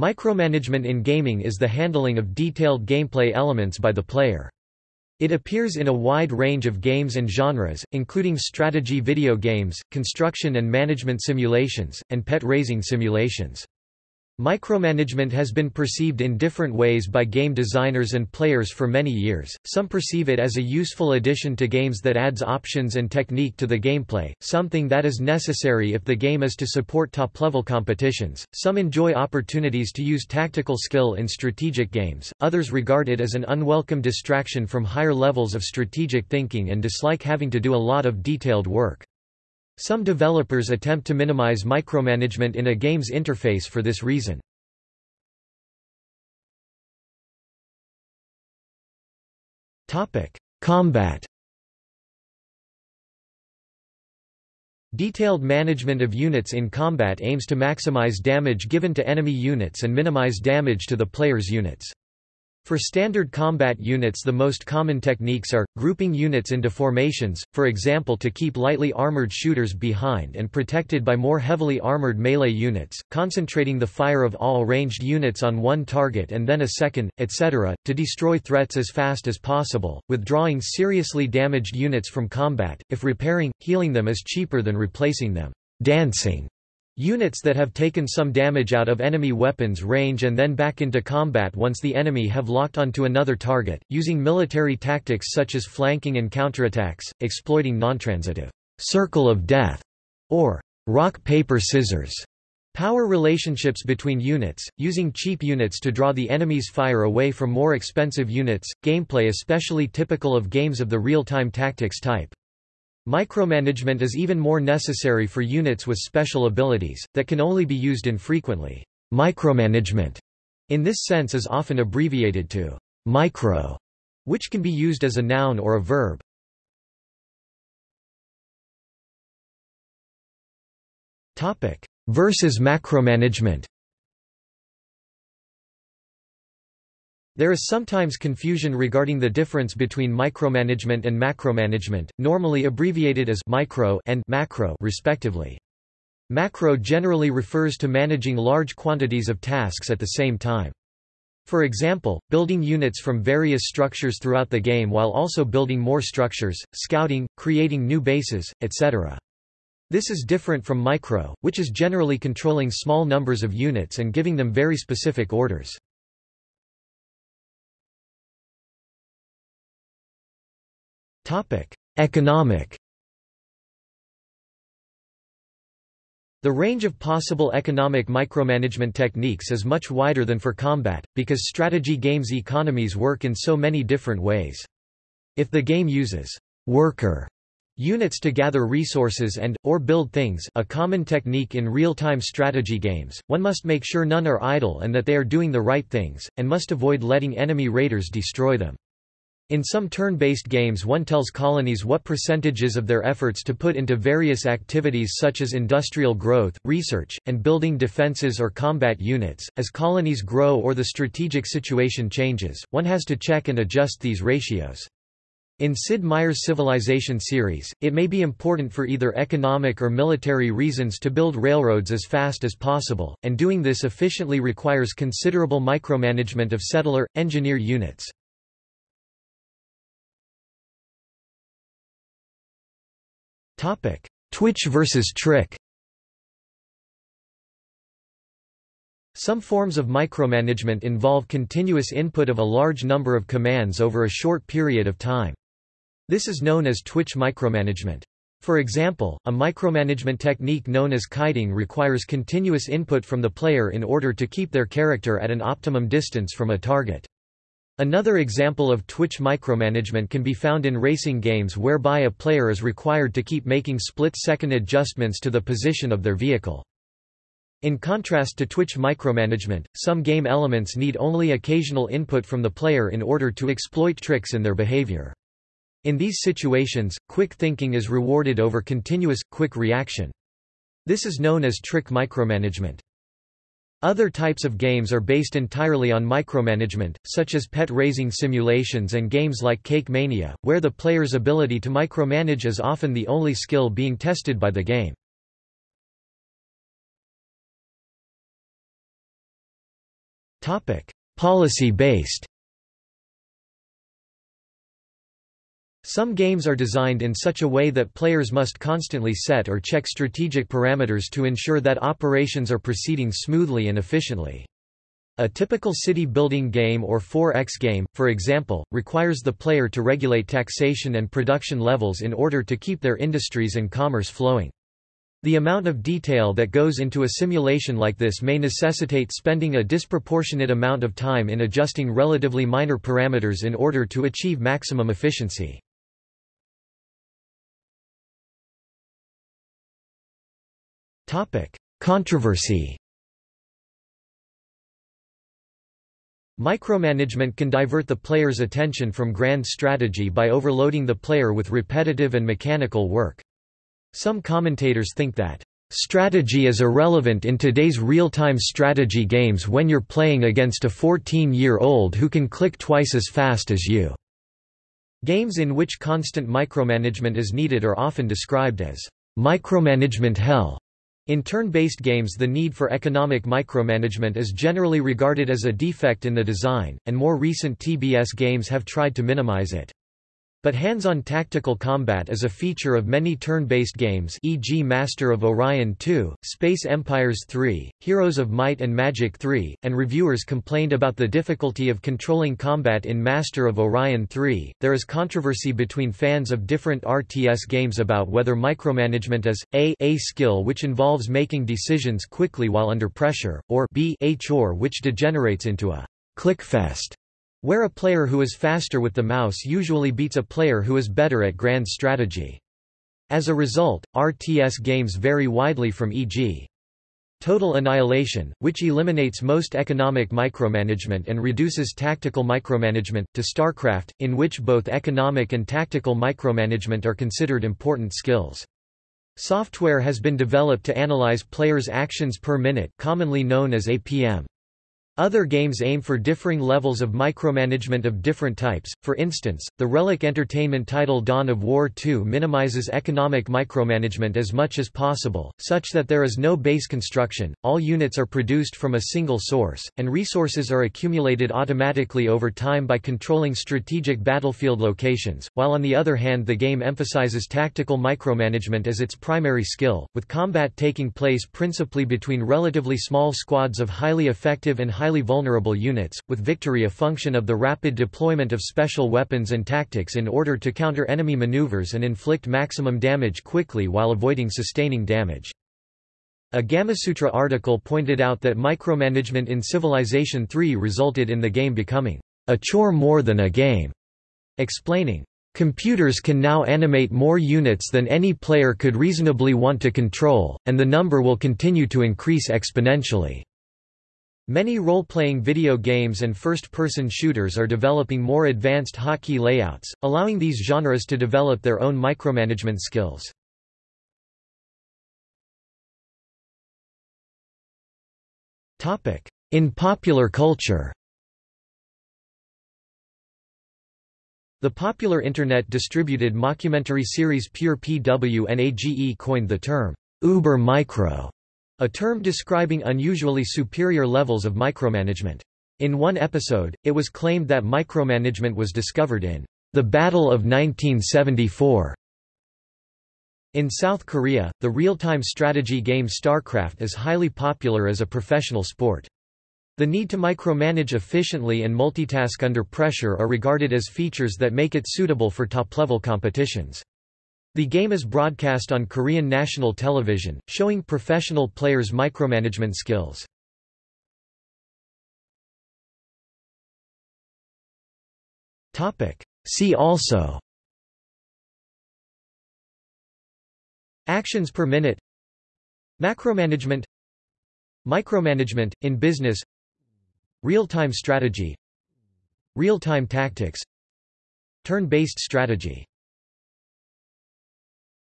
Micromanagement in gaming is the handling of detailed gameplay elements by the player. It appears in a wide range of games and genres, including strategy video games, construction and management simulations, and pet raising simulations. Micromanagement has been perceived in different ways by game designers and players for many years, some perceive it as a useful addition to games that adds options and technique to the gameplay, something that is necessary if the game is to support top-level competitions, some enjoy opportunities to use tactical skill in strategic games, others regard it as an unwelcome distraction from higher levels of strategic thinking and dislike having to do a lot of detailed work. Some developers attempt to minimize micromanagement in a game's interface for this reason. Combat Detailed management of units in combat aims to maximize damage given to enemy units and minimize damage to the player's units. For standard combat units the most common techniques are, grouping units into formations, for example to keep lightly armored shooters behind and protected by more heavily armored melee units, concentrating the fire of all ranged units on one target and then a second, etc., to destroy threats as fast as possible, withdrawing seriously damaged units from combat, if repairing, healing them is cheaper than replacing them. Dancing Units that have taken some damage out of enemy weapons range and then back into combat once the enemy have locked onto another target, using military tactics such as flanking and counterattacks, exploiting non-transitive circle of death or rock-paper-scissors power relationships between units, using cheap units to draw the enemy's fire away from more expensive units, gameplay especially typical of games of the real-time tactics type. Micromanagement is even more necessary for units with special abilities, that can only be used infrequently. Micromanagement, in this sense is often abbreviated to micro, which can be used as a noun or a verb. Versus macromanagement There is sometimes confusion regarding the difference between micromanagement and macromanagement, normally abbreviated as micro and macro respectively. Macro generally refers to managing large quantities of tasks at the same time. For example, building units from various structures throughout the game while also building more structures, scouting, creating new bases, etc. This is different from micro, which is generally controlling small numbers of units and giving them very specific orders. Economic The range of possible economic micromanagement techniques is much wider than for combat, because strategy games economies work in so many different ways. If the game uses worker units to gather resources and, or build things a common technique in real-time strategy games, one must make sure none are idle and that they are doing the right things, and must avoid letting enemy raiders destroy them. In some turn-based games one tells colonies what percentages of their efforts to put into various activities such as industrial growth, research, and building defenses or combat units. As colonies grow or the strategic situation changes, one has to check and adjust these ratios. In Sid Meier's Civilization series, it may be important for either economic or military reasons to build railroads as fast as possible, and doing this efficiently requires considerable micromanagement of settler, engineer units. Twitch versus Trick Some forms of micromanagement involve continuous input of a large number of commands over a short period of time. This is known as Twitch micromanagement. For example, a micromanagement technique known as kiting requires continuous input from the player in order to keep their character at an optimum distance from a target. Another example of Twitch micromanagement can be found in racing games whereby a player is required to keep making split-second adjustments to the position of their vehicle. In contrast to Twitch micromanagement, some game elements need only occasional input from the player in order to exploit tricks in their behavior. In these situations, quick thinking is rewarded over continuous, quick reaction. This is known as trick micromanagement. Other types of games are based entirely on micromanagement, such as pet raising simulations and games like Cake Mania, where the player's ability to micromanage is often the only skill being tested by the game. Policy-based Some games are designed in such a way that players must constantly set or check strategic parameters to ensure that operations are proceeding smoothly and efficiently. A typical city-building game or 4X game, for example, requires the player to regulate taxation and production levels in order to keep their industries and commerce flowing. The amount of detail that goes into a simulation like this may necessitate spending a disproportionate amount of time in adjusting relatively minor parameters in order to achieve maximum efficiency. Controversy Micromanagement can divert the player's attention from grand strategy by overloading the player with repetitive and mechanical work. Some commentators think that, "...strategy is irrelevant in today's real-time strategy games when you're playing against a 14-year-old who can click twice as fast as you." Games in which constant micromanagement is needed are often described as, "...micromanagement hell." In turn-based games the need for economic micromanagement is generally regarded as a defect in the design, and more recent TBS games have tried to minimize it. But hands-on tactical combat is a feature of many turn-based games e.g. Master of Orion 2, Space Empires 3, Heroes of Might and Magic 3, and reviewers complained about the difficulty of controlling combat in Master of Orion 3. There is controversy between fans of different RTS games about whether micromanagement is a a skill which involves making decisions quickly while under pressure, or b a chore which degenerates into a clickfest where a player who is faster with the mouse usually beats a player who is better at grand strategy. As a result, RTS games vary widely from e.g. Total Annihilation, which eliminates most economic micromanagement and reduces tactical micromanagement, to StarCraft, in which both economic and tactical micromanagement are considered important skills. Software has been developed to analyze players' actions per minute commonly known as APM. Other games aim for differing levels of micromanagement of different types, for instance, the Relic Entertainment title Dawn of War 2 minimizes economic micromanagement as much as possible, such that there is no base construction, all units are produced from a single source, and resources are accumulated automatically over time by controlling strategic battlefield locations, while on the other hand the game emphasizes tactical micromanagement as its primary skill, with combat taking place principally between relatively small squads of highly effective and highly highly vulnerable units, with victory a function of the rapid deployment of special weapons and tactics in order to counter enemy maneuvers and inflict maximum damage quickly while avoiding sustaining damage. A Gamasutra article pointed out that micromanagement in Civilization III resulted in the game becoming a chore more than a game, explaining, Computers can now animate more units than any player could reasonably want to control, and the number will continue to increase exponentially. Many role-playing video games and first-person shooters are developing more advanced hotkey layouts, allowing these genres to develop their own micromanagement skills. In popular culture The popular Internet distributed mockumentary series Pure Pwnage coined the term, Uber Micro, a term describing unusually superior levels of micromanagement. In one episode, it was claimed that micromanagement was discovered in the Battle of 1974. In South Korea, the real-time strategy game StarCraft is highly popular as a professional sport. The need to micromanage efficiently and multitask under pressure are regarded as features that make it suitable for top-level competitions. The game is broadcast on Korean national television, showing professional players' micromanagement skills. See also. Actions per minute. Macromanagement. Micromanagement, in business. Real-time strategy. Real-time tactics. Turn-based strategy